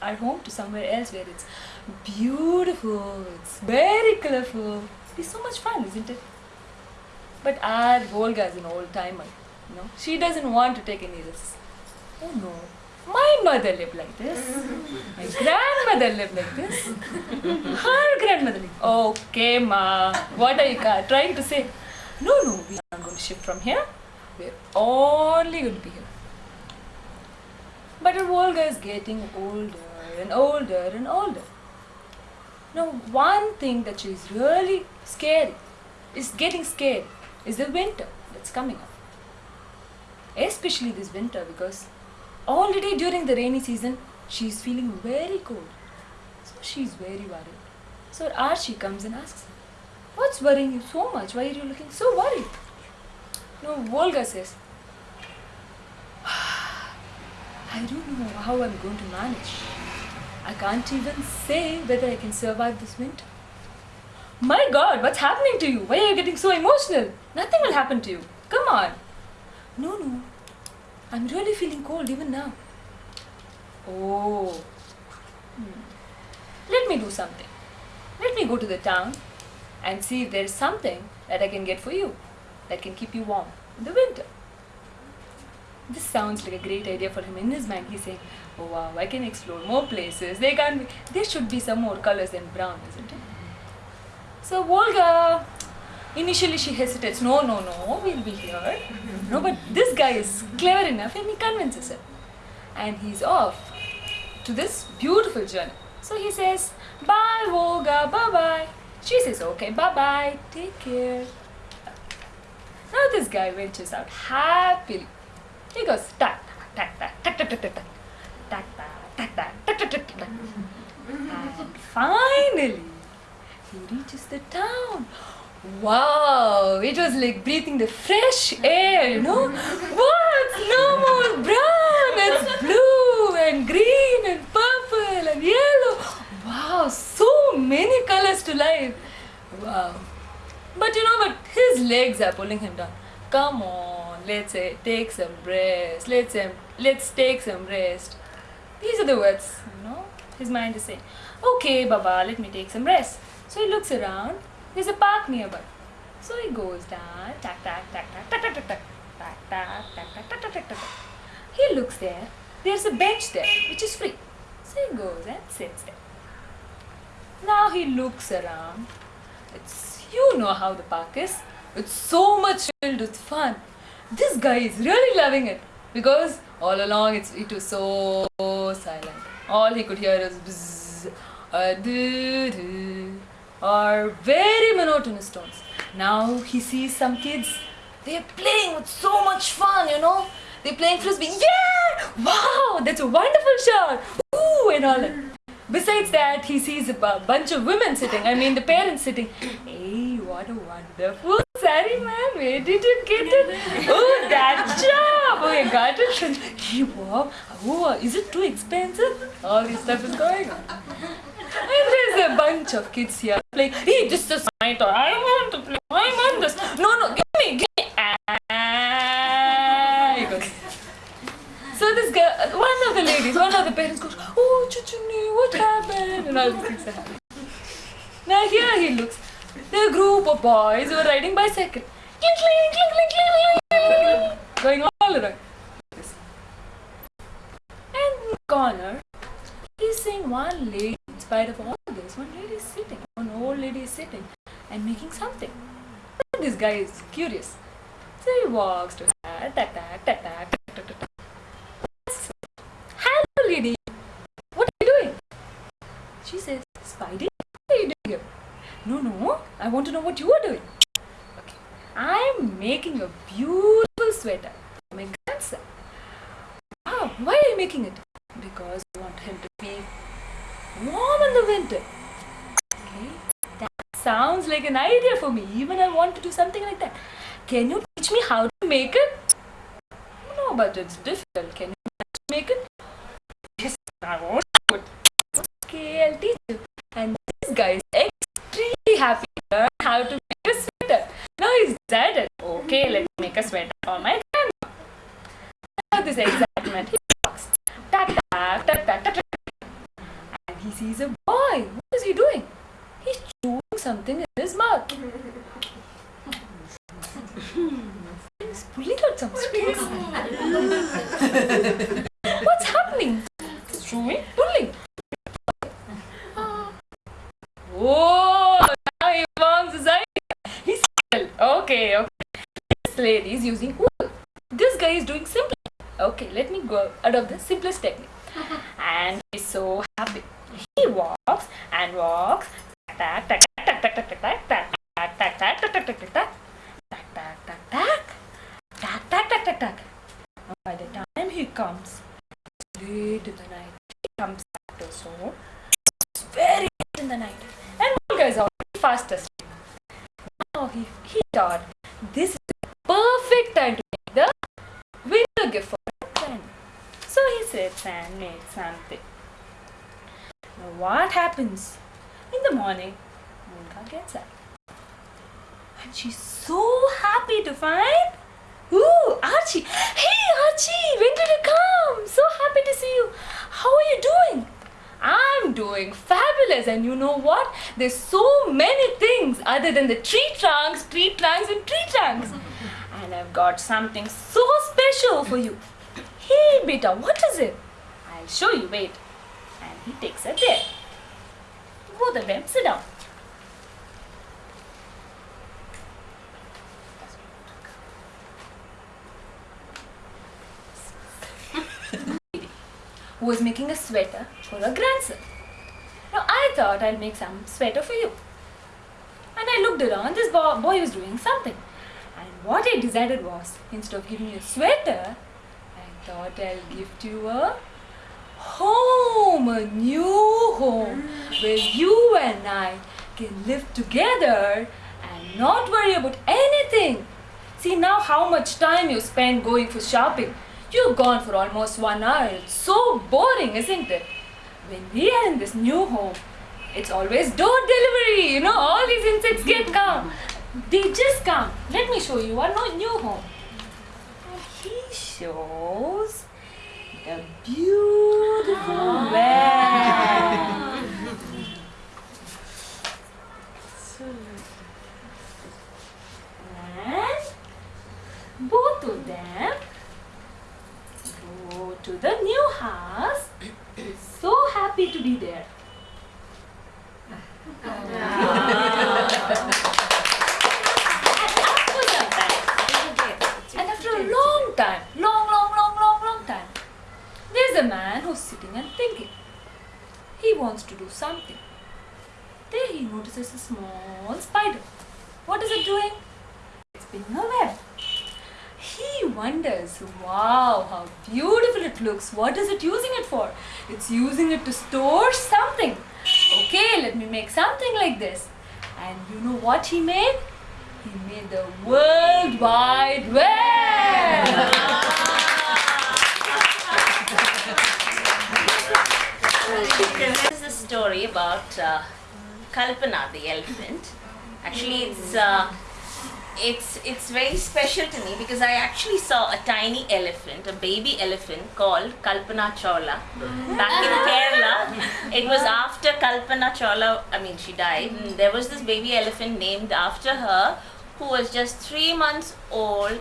our home to somewhere else where it's beautiful, it's very colorful. It's so much fun, isn't it? But our Volga is an old timer. You know, she doesn't want to take any risks. Oh no, my mother lived like this. My grandmother lived like this. Her grandmother lived. Okay, ma. What are you trying to say? No, no, we aren't going to shift from here. We're only going to be here. But our Volga is getting older and older and older. Now, one thing that she's really scared is getting scared is the winter that's coming up. Especially this winter because already during the rainy season she's feeling very cold. So she's very worried. So Archie comes and asks her, What's worrying you so much? Why are you looking so worried? No, Volga says, ah, I don't know how I'm going to manage. I can't even say whether I can survive this winter. My god, what's happening to you? Why are you getting so emotional? Nothing will happen to you. Come on. No, no. I'm really feeling cold even now. Oh. Hmm. Let me do something. Let me go to the town and see if there's something that I can get for you that can keep you warm in the winter. This sounds like a great idea for him. In his mind, he's saying, "Oh wow, I can explore more places. There can be, there should be some more colors than brown, isn't it?" So Volga, initially she hesitates. No, no, no, we'll be here. No, but this guy is clever enough, and he convinces her, and he's off to this beautiful journey. So he says, "Bye, Volga. Bye, bye." She says, "Okay, bye, bye. Take care." Now this guy ventures out happily. He goes tack tack tack tack tack tack tack tack tack tack tack tack tack tack and finally he reaches the town. Wow, it was like breathing the fresh air, you know? What? No more brown, it's blue and green and purple and yellow. Wow, so many colors to life. Wow. But you know what? His legs are pulling him down. Come on, let's say take some rest. Let's um, let's take some rest. These are the words, you know. His mind is saying, "Okay, Baba, let me take some rest." So he looks around. There's a park nearby. So he goes down. Tack tack tack tack tack tack tack tack tack tack tack tack tack tack tack. He looks there. There's a bench there, which is free. So he goes and sits there. Now he looks around. It's you know how the park is. It's so much filled with fun. This guy is really loving it because all along it's it was so silent. All he could hear is bzzz, uh, doo, doo, or very monotonous tones. Now he sees some kids. They're playing with so much fun, you know. They're playing frisbee. Yeah! Wow, that's a wonderful shot. Ooh, and all that. Besides that, he sees a bunch of women sitting. I mean, the parents sitting. Hey, what a wonderful sari, man. Where did you get it? Oh, that job. Oh, you got it. from- Hey, wow. Oh, is it too expensive? All this stuff is going on. And there's a bunch of kids here playing. Hey, this is my toy. I want to play. I want this. No, no, give me, give me. Ah. So this girl, one of the ladies, one of the parents goes, Oh, Chuchuni, what happened? And all these things are happening. Now here he looks. The group of boys who were riding bicycle. Going all around. And corner, he's seeing one lady, in spite of all this, one lady is sitting, one old lady is sitting and making something. This guy is curious. So he walks to her, ta ta ta ta ta ta ta. Hello lady, what are you doing? She says, Spidey, what are you doing here? No, no, I want to know what you are doing. Okay. I'm making a beautiful sweater for my grandson. Wow, why are you making it? Because I want him to be warm in the winter. Okay. That sounds like an idea for me. Even I want to do something like that. Can you teach me how to make it? No, but it's difficult. Can you make it? Yes, I won't is excitement. He walks. Ta -ta, ta -ta, ta And he sees a boy. What is he doing? He's chewing something in his mouth. He's pulling out some strings. comes, late in the night, he comes his home. It's very late in the night. And one guy's already fast asleep. Now he, he thought this is the perfect time to make the winter gift for a friend. So he sits and makes something. Now what happens? In the morning, Moonka gets up. And she's so happy to find Archie! Hey Archie! When did you come? So happy to see you. How are you doing? I'm doing fabulous and you know what? There's so many things other than the tree trunks, tree trunks and tree trunks. and I've got something so special for you. Hey beta, what is it? I'll show you, wait. And he takes her there. Both of them sit down. Who was making a sweater for her grandson. Now I thought I'll make some sweater for you. And I looked around, this bo- boy was doing something. And what I decided was, instead of giving you a sweater, I thought I'll gift you a home, a new home, where you and I can live together and not worry about anything. See now how much time you spend going for shopping. You've gone for almost one hour. It's so boring, isn't it? When we are in this new home, it's always door delivery. You know, all these insects get come. They just come. Let me show you our new home. He shows the beautiful ah. web. And both of them go to the new house. so happy to be there. And after some and after a long time, long, long, long, long, long time, there's a man who's sitting and thinking. He wants to do something. There he notices a small spider. What is it doing? It's spinning a web. He wonders, wow, how beautiful it looks. What is it using it for? It's using it to store something. Okay, let me make something like this. And you know what he made? He made the World Wide Web. This is a story about uh, Kalpana, the elephant. Actually, it's uh, it's it's very special to me because I actually saw a tiny elephant, a baby elephant called Kalpana Chawla back in mm. Kerala. It was after Kalpana Chawla, I mean, she died. And there was this baby elephant named after her who was just three months old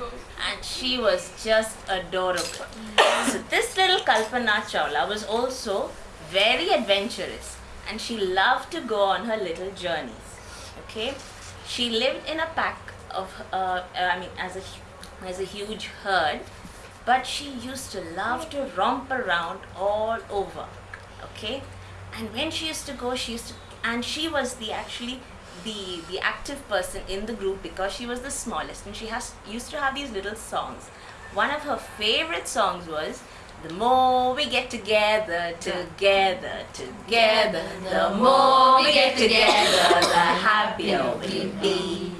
and she was just adorable. So, this little Kalpana Chawla was also very adventurous and she loved to go on her little journeys. Okay, she lived in a pack of, uh, I mean, as a as a huge herd, but she used to love to romp around all over. Okay, and when she used to go, she used to, and she was the actually the the active person in the group because she was the smallest, and she has used to have these little songs. One of her favorite songs was the more we get together, together, together, the more we get together, the happier we be.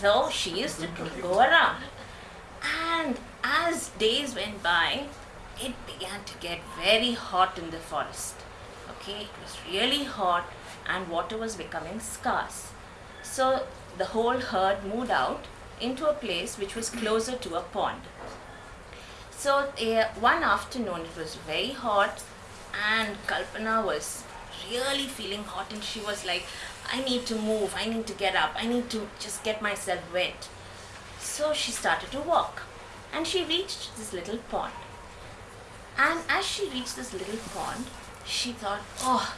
So she used to go around. And as days went by, it began to get very hot in the forest. Okay, it was really hot and water was becoming scarce. So the whole herd moved out into a place which was closer to a pond. So uh, one afternoon it was very hot and Kalpana was really feeling hot and she was like, I need to move, I need to get up, I need to just get myself wet. So she started to walk and she reached this little pond. And as she reached this little pond, she thought, oh,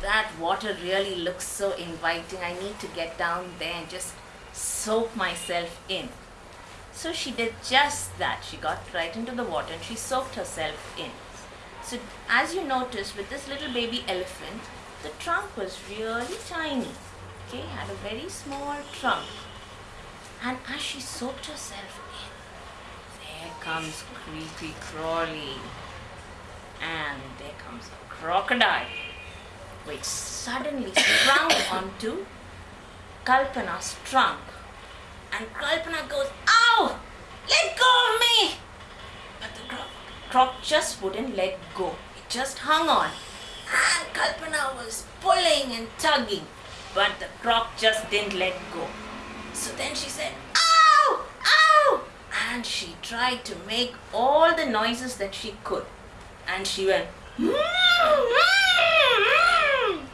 that water really looks so inviting. I need to get down there and just soak myself in. So she did just that. She got right into the water and she soaked herself in. So as you notice with this little baby elephant, the trunk was really tiny. Okay, had a very small trunk. And as she soaked herself in, there comes creepy crawly. And there comes a crocodile which suddenly sprung onto Kalpana's trunk. And Kalpana goes, Ow! Let go of me! Croc just wouldn't let go. It just hung on. And Kalpana was pulling and tugging. But the croc just didn't let go. So then she said, Ow! Ow! And she tried to make all the noises that she could. And she went, hmm, hmm, hmm.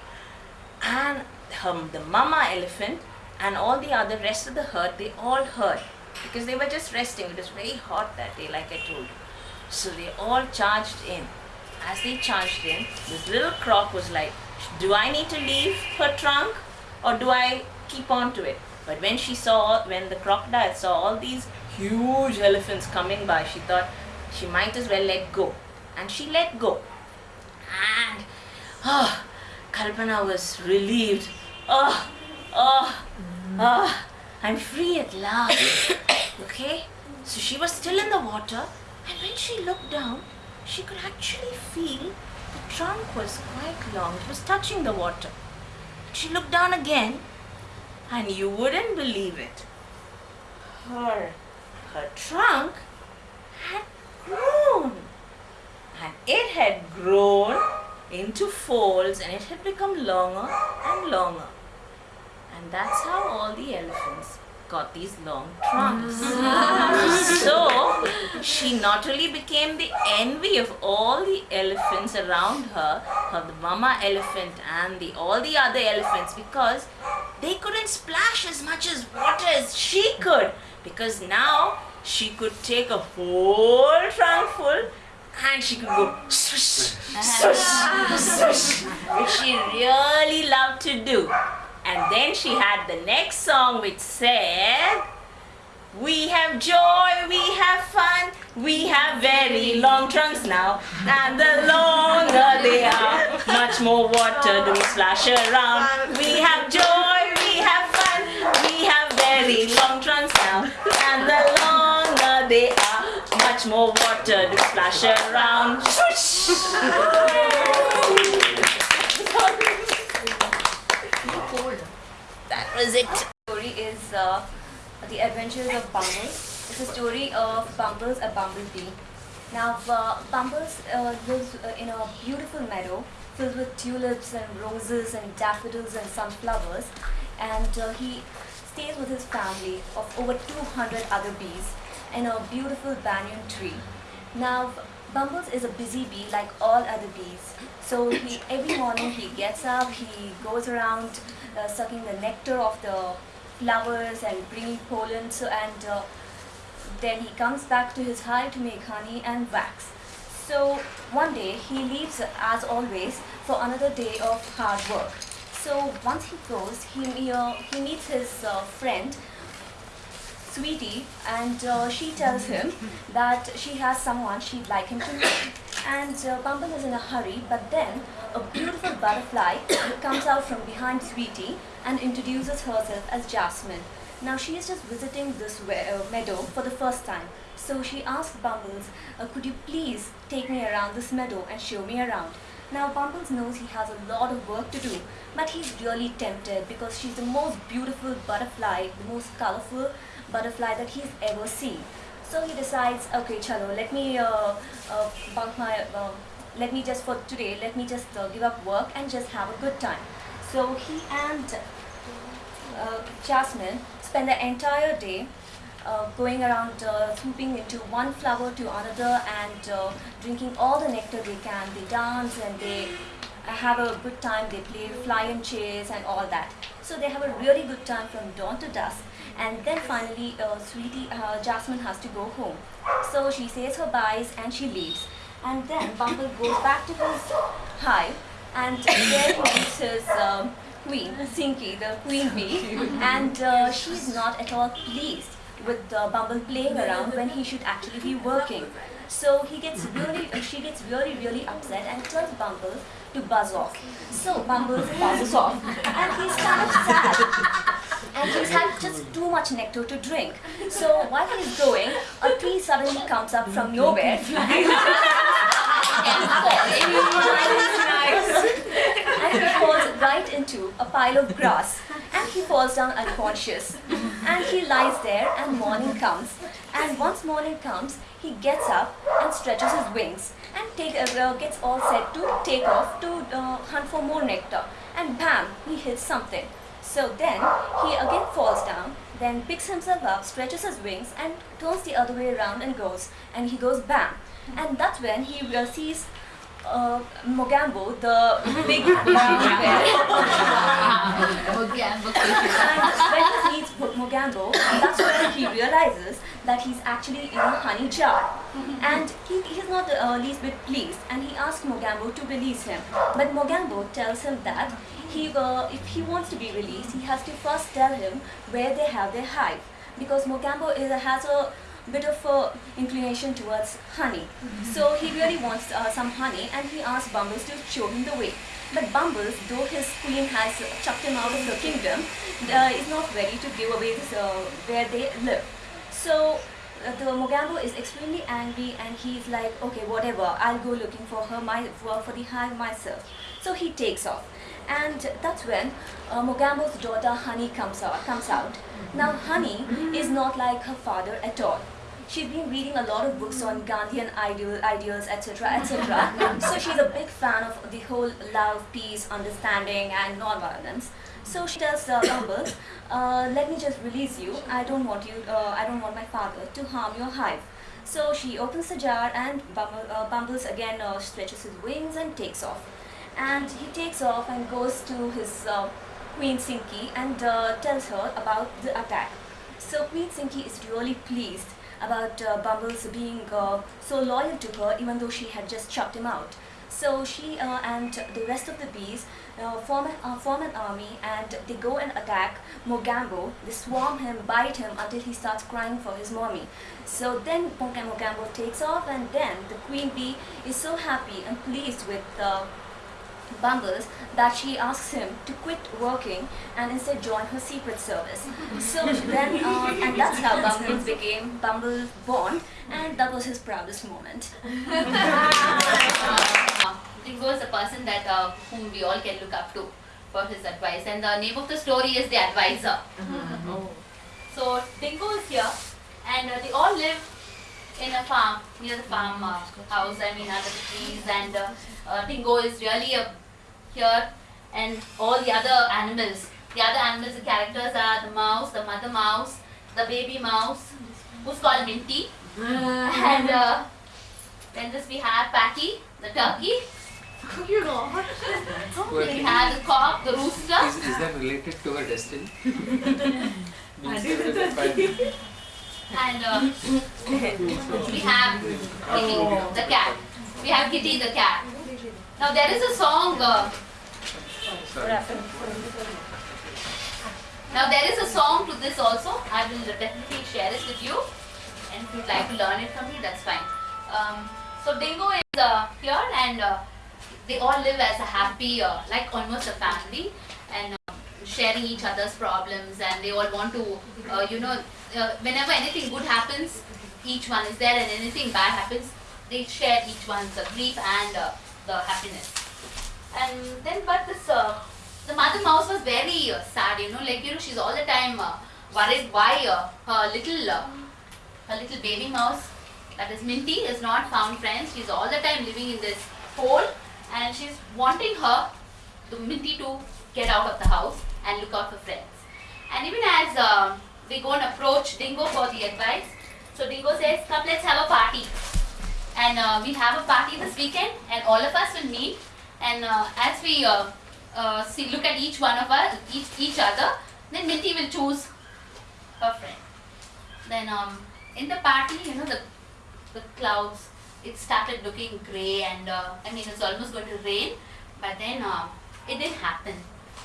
and her, the mama elephant and all the other rest of the herd they all heard because they were just resting it was very hot that day like i told you so they all charged in as they charged in this little croc was like do i need to leave her trunk or do i keep on to it but when she saw when the crocodile saw all these huge elephants coming by she thought she might as well let go and she let go and oh, Kalpana was relieved. Oh, oh, oh, I'm free at last. okay? So she was still in the water, and when she looked down, she could actually feel the trunk was quite long. It was touching the water. She looked down again, and you wouldn't believe it. Her, her trunk had grown. And it had grown into folds and it had become longer and longer. And that's how all the elephants got these long trunks. Mm. so she not only became the envy of all the elephants around her, her the mama elephant and the all the other elephants because they couldn't splash as much as water as she could because now she could take a whole trunk full and she could go swish, swish, swish, which she really loved to do. And then she had the next song which said, we have joy, we have fun, we have very long trunks now. And the longer they are, much more water do splash around. We have joy, we have fun, we have very long trunks now. And the longer they are, much more water to splash around. was it. story is uh, The Adventures of Bumbles. It's a story of Bumbles, a bumblebee. Now, uh, Bumbles uh, lives uh, in a beautiful meadow filled with tulips and roses and daffodils and sunflowers. And uh, he stays with his family of over 200 other bees in a beautiful banyan tree. Now, Bumbles is a busy bee like all other bees. So he, every morning he gets up, he goes around sucking the nectar of the flowers and bringing pollen. So, and uh, then he comes back to his hive to make honey and wax. So one day he leaves as always for another day of hard work. So once he goes, he, he, uh, he meets his uh, friend Sweetie and uh, she tells him that she has someone she'd like him to meet. And uh, Bumble is in a hurry, but then a beautiful butterfly comes out from behind Sweetie and introduces herself as Jasmine. Now she is just visiting this uh, meadow for the first time. So she asks Bumbles, uh, could you please take me around this meadow and show me around? Now Bumbles knows he has a lot of work to do, but he's really tempted because she's the most beautiful butterfly, the most colorful butterfly that he's ever seen. So he decides, okay, chalo, let me uh, uh, bunk my, uh, let me just for today, let me just uh, give up work and just have a good time. So he and uh, Jasmine spend the entire day uh, going around swooping into one flower to another and drinking all the nectar they can. They dance and they have a good time. They play fly and chase and all that. So they have a really good time from dawn to dusk. And then finally, uh, sweetie uh, Jasmine has to go home. So she says her byes and she leaves. And then Bumble goes back to his hive and there he meets his um, queen, Sinky, the queen bee. And uh, she's not at all pleased with uh, Bumble playing around when he should actually be working. So he gets really, uh, she gets really, really upset and tells Bumble to buzz off. So Bumble buzzes off and he's kind of sad. And he's had just too much nectar to drink. So while he's going, a tree suddenly comes up from nowhere and falls. And he falls right into a pile of grass. And he falls down unconscious. And he lies there and morning comes. And once morning comes, he gets up and stretches his wings and take, uh, gets all set to take off to uh, hunt for more nectar. And bam, he hits something. So then he again falls down, then picks himself up, stretches his wings, and turns the other way around and goes. And he goes bam. And that's when he sees uh, Mogambo, the big bear. And when he sees Mo- Mogambo, that's when he realizes that he's actually in a honey jar. And he, he's not the uh, least bit pleased and he asks Mogambo to release him. But Mogambo tells him that he, uh, if he wants to be released, he has to first tell him where they have their hive. Because Mogambo is, has a bit of a inclination towards honey. So he really wants uh, some honey and he asks Bumbles to show him the way. But Bumbles, though his queen has chucked him out of the kingdom, uh, is not ready to give away this, uh, where they live. So uh, the Mogambo is extremely angry and he's like, okay, whatever, I'll go looking for her my, for, for the hive myself. So he takes off. And that's when uh, Mogambo's daughter Honey comes out, comes out. Now Honey is not like her father at all. She's been reading a lot of books on Gandhian ideal, ideals, etc., etc. so she's a big fan of the whole love, peace, understanding, and non-violence. So she tells uh, Bumbles, uh, "Let me just release you. I don't want you. Uh, I don't want my father to harm your hive." So she opens the jar, and Bumble, uh, Bumbles again uh, stretches his wings and takes off. And he takes off and goes to his uh, Queen Sinky and uh, tells her about the attack. So Queen Sinky is really pleased about uh, Bumbles being uh, so loyal to her even though she had just chopped him out. So she uh, and the rest of the bees uh, form, an, form an army and they go and attack Mogambo. They swarm him, bite him until he starts crying for his mommy. So then Moga- Mogambo takes off and then the queen bee is so happy and pleased with Bumbles that she asks him to quit working and instead join her secret service. So then, uh, and that's how Bumbles became Bumble Bond, and that was his proudest moment. Dingo is a person that uh, whom we all can look up to for his advice, and the name of the story is The Advisor. So Dingo is here, and uh, they all live in a farm near the farm uh, house. I mean, under the trees, and uh, uh, Dingo is really uh, here, and all the other animals. The other animals, the characters are the mouse, the mother mouse, the baby mouse, who's called Minty, and uh, then this we have Patty, the turkey. you know. We have the cock, the rooster. Is, is that related to her destiny? And uh, we have Kitty, the cat. We have Kitty, the cat. Now there is a song. Uh, now there is a song to this also. I will definitely share it with you. And if you'd like to learn it from me, that's fine. Um, so Dingo is uh, here, and uh, they all live as a happy, uh, like almost a family, sharing each other's problems. And they all want to, uh, you know, uh, whenever anything good happens, each one is there, and anything bad happens, they share each one's uh, grief and uh, the happiness. And then, but this, uh, the mother mouse was very uh, sad, you know, like, you know, she's all the time uh, worried why uh, her little, her little baby mouse, that is Minty, is not found friends. She's all the time living in this hole and she's wanting her, the Minty, to get out of the house and look out for friends. And even as uh, we go and approach Dingo for the advice, so Dingo says, come let's have a party. And uh, we have a party this weekend and all of us will meet And uh, as we uh, uh, see, look at each one of us, each each other, then Minty will choose her friend. Then um, in the party, you know, the the clouds, it started looking grey, and uh, I mean, it's almost going to rain. But then uh, it didn't happen,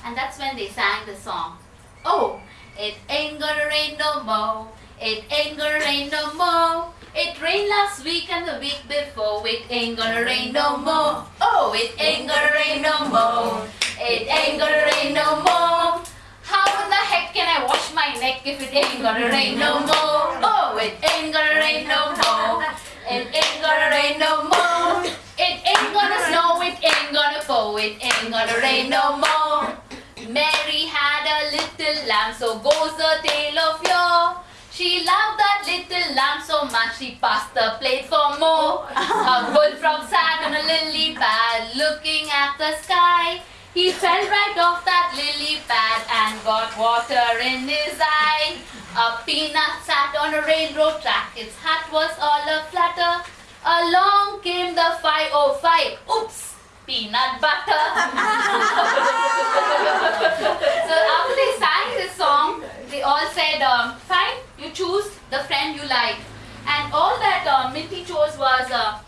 and that's when they sang the song. Oh, it ain't gonna rain no more. It ain't gonna rain no more. It rained last week and the week before. It ain't gonna rain no more. Oh, it ain't gonna rain no more. It ain't gonna rain no more. How in the heck can I wash my neck if it ain't gonna rain no more? Oh, it ain't gonna rain no more. It ain't gonna rain no more. It ain't gonna snow. It ain't gonna pour. It ain't gonna rain no more. Mary had a little lamb, so goes the tale of yore. She loved that little lamb so much she passed the plate for more. Oh. A bullfrog sat on a lily pad looking at the sky. He fell right off that lily pad and got water in his eye. A peanut sat on a railroad track, its hat was all a flutter. Along came the 505. Oops! Peanut butter. so after they sang this song, they all said, um, fine, you choose the friend you like. And all that uh, Minty chose was, uh,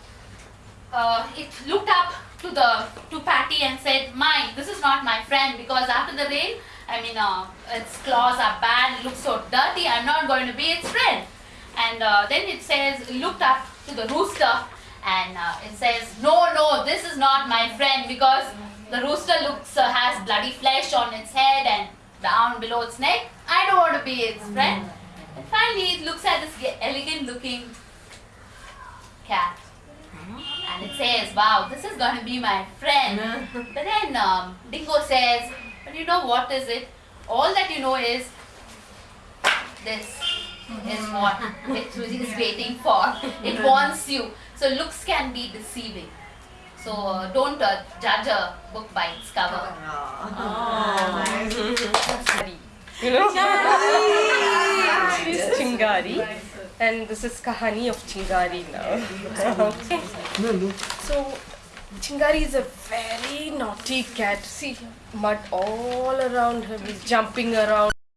uh, it looked up to the to Patty and said, "My, this is not my friend because after the rain, I mean, uh, its claws are bad. It looks so dirty. I'm not going to be its friend." And uh, then it says, looked up to the rooster and uh, it says, "No, no, this is not my friend because the rooster looks uh, has bloody flesh on its head and down below its neck. I don't want to be its friend." And finally, it looks at this elegant-looking cat and it says, wow, this is going to be my friend. but then um, Dingo says, but you know what is it? All that you know is this is what it is waiting for. It wants you. So looks can be deceiving. So uh, don't uh, judge a book by its cover. You know? She's Chingari. And this is Kahani of Chingari now. okay. So, Chingari is a very naughty cat. See, mud all around him. He's jumping around.